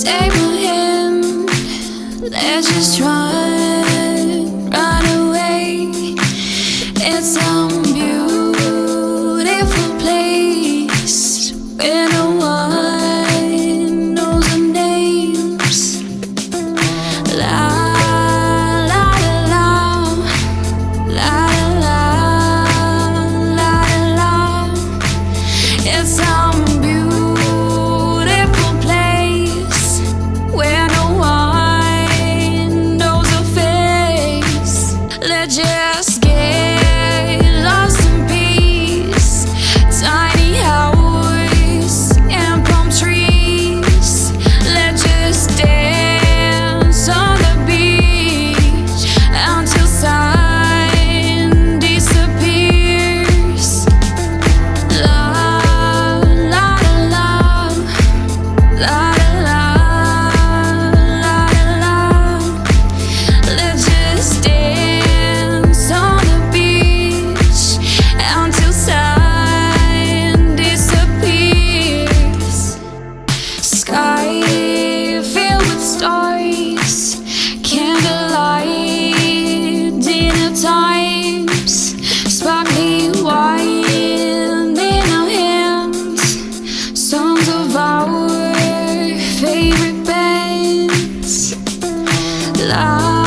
Take my hand, let's just run sky filled with stars Candlelight, dinner times Sparkling wine in our hands Songs of our favorite bands Love.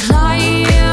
climb